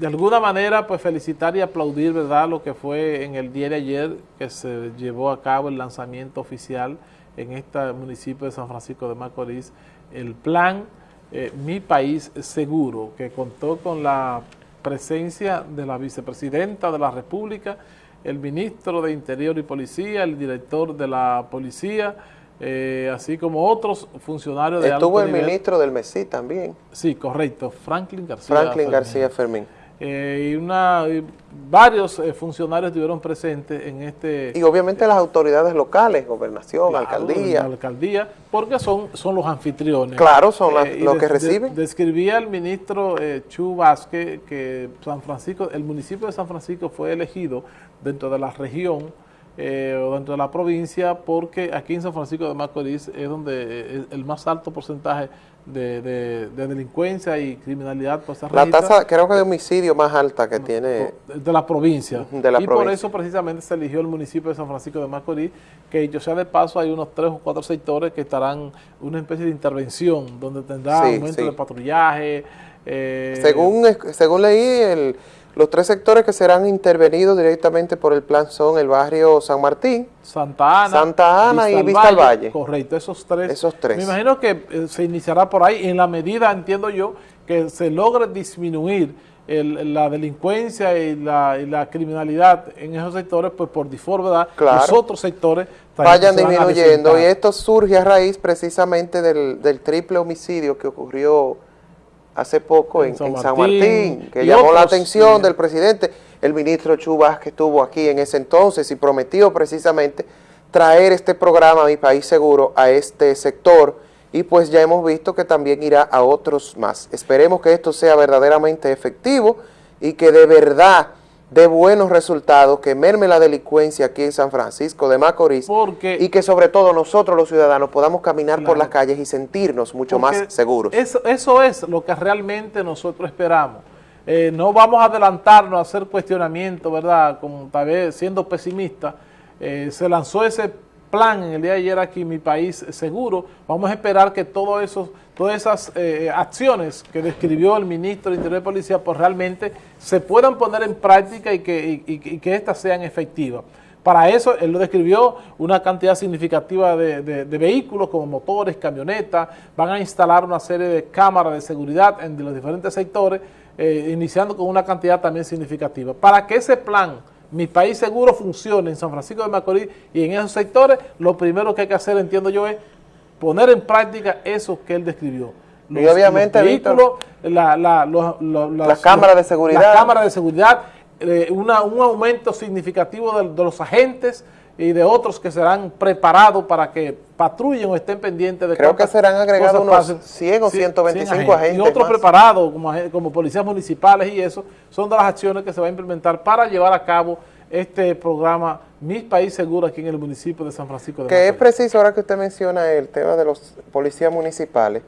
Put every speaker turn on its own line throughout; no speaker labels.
de alguna manera, pues felicitar y aplaudir, ¿verdad?, lo que fue en el día de ayer que se llevó a cabo el lanzamiento oficial en este municipio de San Francisco de Macorís, el plan eh, Mi País Seguro, que contó con la presencia de la vicepresidenta de la República, el ministro de Interior y Policía, el director de la Policía, eh, así como otros funcionarios de
Estuvo el ministro del MESI también.
Sí, correcto, Franklin García
Franklin Fermín. García Fermín.
Eh, y, una, varios eh, funcionarios estuvieron presentes en este...
Y obviamente las autoridades locales, gobernación, alcaldía.
alcaldía, porque son, son los anfitriones.
Claro, son los que reciben.
describía el ministro Chu Vázquez que San Francisco, el municipio de San Francisco fue elegido dentro de la región eh, o dentro de la provincia, porque aquí en San Francisco de Macorís es donde es el más alto porcentaje de, delincuencia y criminalidad
pues, La tasa, creo que de homicidio más alta que tiene...
De la provincia. y por eso precisamente se eligió el municipio de San Francisco de Macorís, que yo sea de paso hay unos tres o cuatro sectores que estarán una especie de intervención, donde tendrá aumento de patrullaje.
Eh, según, según leí, el los tres sectores que serán intervenidos directamente por el plan son el barrio San Martín,
Santa Ana,
Santa Ana y Vista al Valle.
Correcto, esos tres.
Esos tres.
Me imagino que eh, se iniciará por ahí en la medida, entiendo yo, que se logre disminuir la delincuencia y la, criminalidad en esos sectores, pues por default, ¿verdad? Los otros sectores
vayan disminuyendo. Y esto surge a raíz precisamente del, del triple homicidio que ocurrió hace poco en, San, Martín, que llamó la atención del presidente, el ministro Chubas que estuvo aquí en ese entonces y prometió precisamente traer este programa Mi País Seguro a este sector y pues ya hemos visto que también irá a otros más. Esperemos que esto sea verdaderamente efectivo y que de verdad de buenos resultados, que merme la delincuencia aquí en San Francisco de Macorís y que sobre todo nosotros los ciudadanos podamos caminar por las calles y sentirnos mucho más seguros.
Eso, eso es lo que realmente nosotros esperamos. Eh, no vamos a adelantarnos a hacer cuestionamiento, ¿verdad? Como tal vez siendo pesimista, eh, se lanzó ese plan en el día de ayer aquí, Mi País Seguro. Vamos a esperar que todo eso, todas esas eh, acciones que describió el ministro de Interior y Policía, pues realmente se puedan poner en práctica y que, y, que éstas sean efectivas. Para eso, él lo describió una cantidad significativa de, vehículos como motores, camionetas, van a instalar una serie de cámaras de seguridad en los diferentes sectores, eh, iniciando con una cantidad también significativa. Para que ese plan mi país seguro funcione en San Francisco de Macorís y en esos sectores, lo primero que hay que hacer, entiendo yo, es poner en práctica eso que él describió.
y obviamente,
vehículos, la,
las cámaras de seguridad.
Las cámaras de seguridad, eh, un aumento significativo de los agentes, y de otros que serán preparados para que patrullen o estén pendientes de
Creo que serán agregados unos 100 o 125 agentes.
Y otros preparados como, como policías municipales y eso, son de las acciones que se va a implementar para llevar a cabo este programa Mi País Seguro aquí en el municipio de San Francisco de
Que es preciso, ahora que usted menciona el tema de los policías municipales,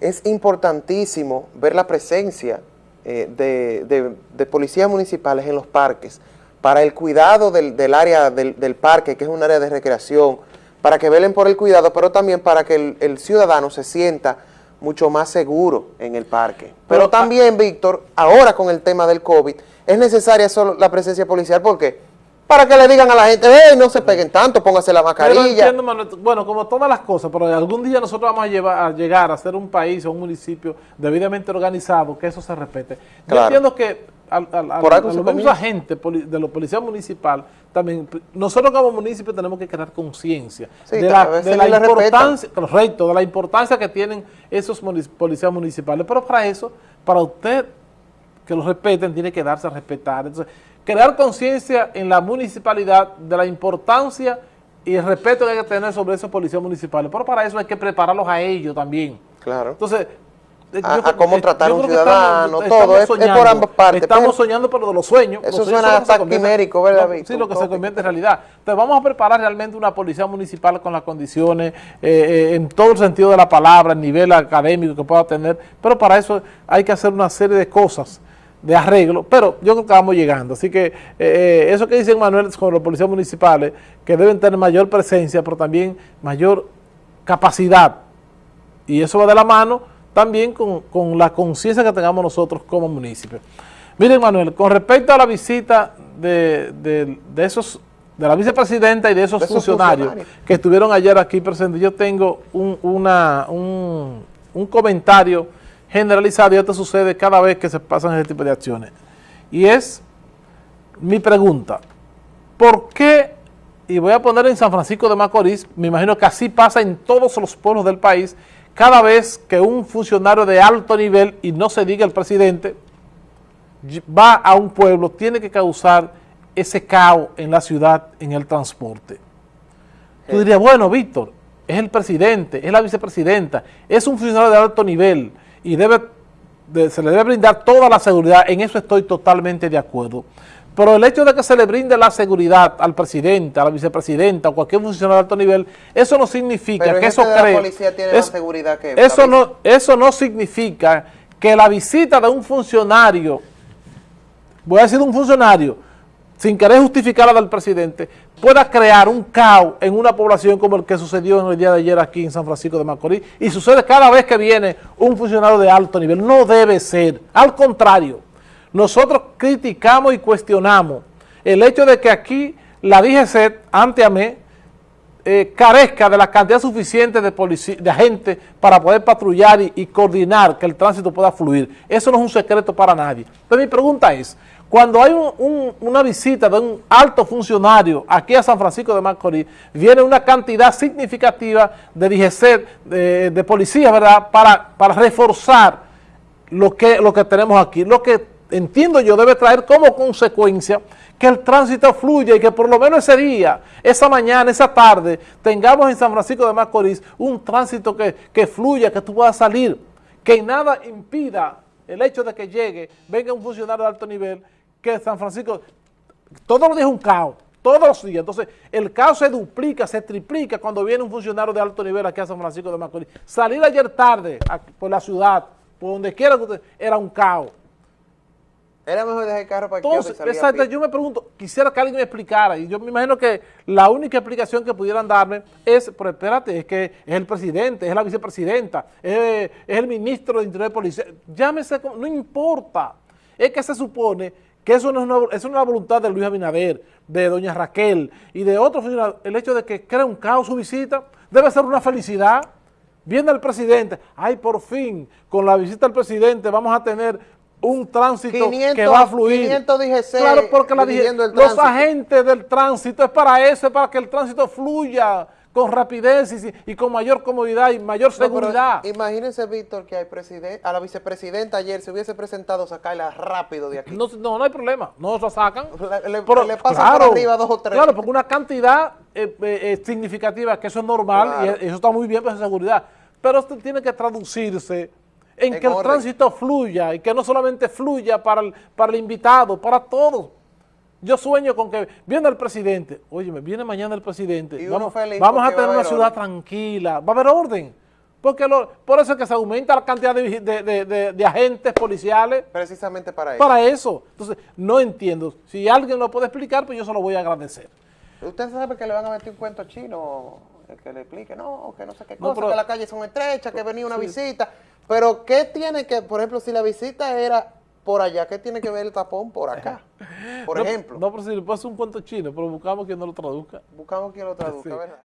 es importantísimo ver la presencia eh, de, de policías municipales en los parques, para el cuidado del, área del, parque, que es un área de recreación, para que velen por el cuidado, pero también para que el, ciudadano se sienta mucho más seguro en el parque. Pero, también, Víctor, ahora con el tema del COVID, es necesaria solo la presencia policial, ¿por qué? Para que le digan a la gente, hey, no se peguen tanto, póngase la mascarilla.
bueno, como todas las cosas, pero algún día nosotros vamos a, llevar, a llegar a ser un país o un municipio debidamente organizado, que eso se respete. Yo entiendo que al, al, a gente de la policía municipal, también nosotros como municipio tenemos que crear conciencia de, la, importancia, correcto, de la importancia que tienen esos policías municipales, pero para eso, para usted que los respeten, tiene que darse a respetar. Entonces, crear conciencia en la municipalidad de la importancia y el respeto que hay que tener sobre esos policías municipales, pero para eso hay que prepararlos a ellos también.
Claro.
Entonces,
a, cómo tratar a un ciudadano, todo, es, por ambas partes.
Estamos soñando por los sueños.
Eso suena hasta quimérico, ¿verdad,
Sí, lo que se convierte en realidad. Entonces vamos a preparar realmente una policía municipal con las condiciones, eh, eh, en todo el sentido de la palabra, el nivel académico que pueda tener, pero para eso hay que hacer una serie de cosas de arreglo, pero yo creo que vamos llegando. Así que eh, eso que dice Manuel con los policías municipales, que deben tener mayor presencia, pero también mayor capacidad, y eso va de la mano también con, la conciencia que tengamos nosotros como municipio. Miren, Manuel, con respecto a la visita de, esos de la vicepresidenta y de esos, funcionarios, que estuvieron ayer aquí presentes, yo tengo un, una, un, un comentario generalizado y esto sucede cada vez que se pasan ese tipo de acciones. Y es mi pregunta, ¿por qué, y voy a poner en San Francisco de Macorís, me imagino que así pasa en todos los pueblos del país, cada vez que un funcionario de alto nivel, y no se diga el presidente, va a un pueblo, tiene que causar ese caos en la ciudad, en el transporte. Tú dirías, bueno, Víctor, es el presidente, es la vicepresidenta, es un funcionario de alto nivel y debe, se le debe brindar toda la seguridad, en eso estoy totalmente de acuerdo. Pero el hecho de que se le brinde la seguridad al presidente, a la vicepresidenta o cualquier funcionario de alto nivel, eso no significa que eso cree...
la policía tiene la seguridad que...
Eso no, eso no significa que la visita de un funcionario, voy a decir un funcionario, sin querer justificar la del presidente, pueda crear un caos en una población como el que sucedió en el día de ayer aquí en San Francisco de Macorís y sucede cada vez que viene un funcionario de alto nivel. No debe ser. Al contrario, nosotros criticamos y cuestionamos el hecho de que aquí la DGC, ante a mí, eh, carezca de la cantidad suficiente de, de para poder patrullar y, coordinar que el tránsito pueda fluir. Eso no es un secreto para nadie. Entonces mi pregunta es, cuando hay una visita de un alto funcionario aquí a San Francisco de Macorís, viene una cantidad significativa de DGC, de, de policías, ¿verdad?, para, para reforzar lo que, lo que tenemos aquí. Lo que entiendo yo debe traer como consecuencia que el tránsito fluya y que por lo menos ese día, esa mañana, esa tarde, tengamos en San Francisco de Macorís un tránsito que, que fluya, que tú puedas salir, que nada impida el hecho de que llegue, venga un funcionario de alto nivel, que San Francisco, todos los días es un caos, todos los días. Entonces, el caos se duplica, se triplica cuando viene un funcionario de alto nivel aquí a San Francisco de Macorís. Salir ayer tarde por la ciudad, por donde quiera que usted, era un caos.
Era mejor dejar el carro para
Entonces, exacto, yo me pregunto, quisiera que alguien me explicara, y yo me imagino que la única explicación que pudieran darme es, pero espérate, es que es el presidente, es la vicepresidenta, es, el ministro de Interior de Policía, llámese, no importa, es que se supone que eso no es una, es una voluntad de Luis Abinader, de doña Raquel y de otros el hecho de que crea un caos su visita, debe ser una felicidad. Viene el presidente, ay, por fin, con la visita del presidente vamos a tener un tránsito que va a fluir.
500 DGC
claro, porque la, los agentes del tránsito es para eso, es para que el tránsito fluya con rapidez y, con mayor comodidad y mayor seguridad.
imagínense, Víctor, que hay a la vicepresidenta ayer se hubiese presentado sacarla rápido de aquí.
No, no, hay problema, no la sacan.
Le, pero, le pasan por arriba dos o tres.
Claro, porque una cantidad eh, eh, eh, significativa, que eso es normal y eso está muy bien para seguridad, pero esto tiene que traducirse en, que el tránsito fluya y que no solamente fluya para el, para el invitado, para todos. Yo sueño con que viene el presidente, oye, viene mañana el presidente, vamos, vamos a tener una ciudad tranquila, va a haber orden. Porque por eso es que se aumenta la cantidad de, agentes policiales.
Precisamente para eso.
Para eso. Entonces, no entiendo. Si alguien lo puede explicar, pues yo se lo voy a agradecer.
Usted sabe que le van a meter un cuento chino, que le explique, no, que no sé qué cosa, que las calles son estrechas, que venía una visita. Pero, ¿qué tiene que, por ejemplo, si la visita era por allá, ¿qué tiene que ver el tapón por acá? Por ejemplo.
No, pero si le pasa un cuento chino, pero buscamos quien no lo traduzca.
Buscamos quien lo traduzca, ¿verdad?